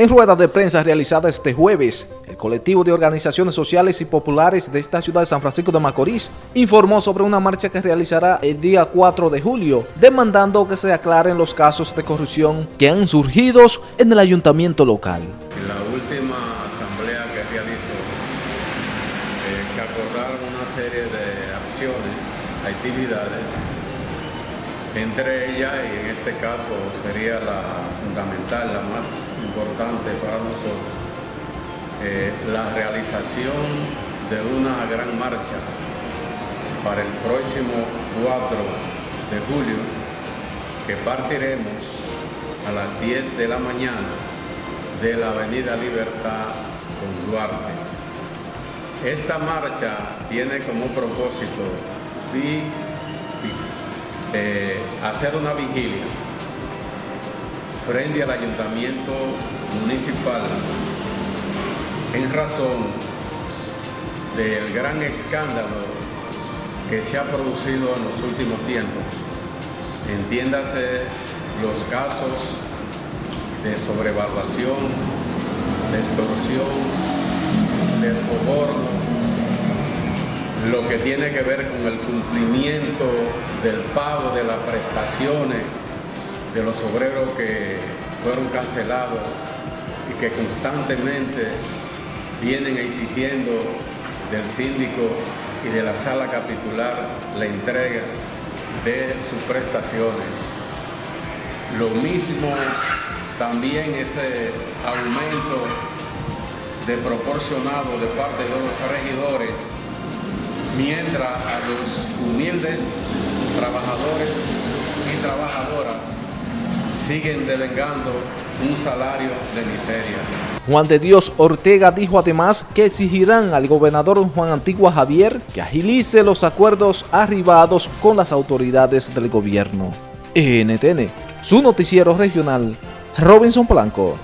En rueda de prensa realizada este jueves, el colectivo de organizaciones sociales y populares de esta ciudad de San Francisco de Macorís informó sobre una marcha que realizará el día 4 de julio, demandando que se aclaren los casos de corrupción que han surgido en el ayuntamiento local. En la última asamblea que realizó, eh, se acordaron una serie de acciones, actividades entre ellas, y en este caso sería la fundamental, la más importante para nosotros, eh, la realización de una gran marcha para el próximo 4 de julio, que partiremos a las 10 de la mañana de la Avenida Libertad con Duarte. Esta marcha tiene como propósito eh, hacer una vigilia frente al ayuntamiento municipal en razón del gran escándalo que se ha producido en los últimos tiempos. Entiéndase los casos de sobrevaluación, de extorsión, de soborno, lo que tiene que ver con el cumplimiento del pago de las prestaciones de los obreros que fueron cancelados y que constantemente vienen exigiendo del síndico y de la sala capitular la entrega de sus prestaciones. Lo mismo también ese aumento de proporcionado de parte de los regidores mientras a los humildes trabajadores y trabajadoras siguen devengando un salario de miseria. Juan de Dios Ortega dijo además que exigirán al gobernador Juan Antigua Javier que agilice los acuerdos arribados con las autoridades del gobierno. NTN, su noticiero regional, Robinson Blanco.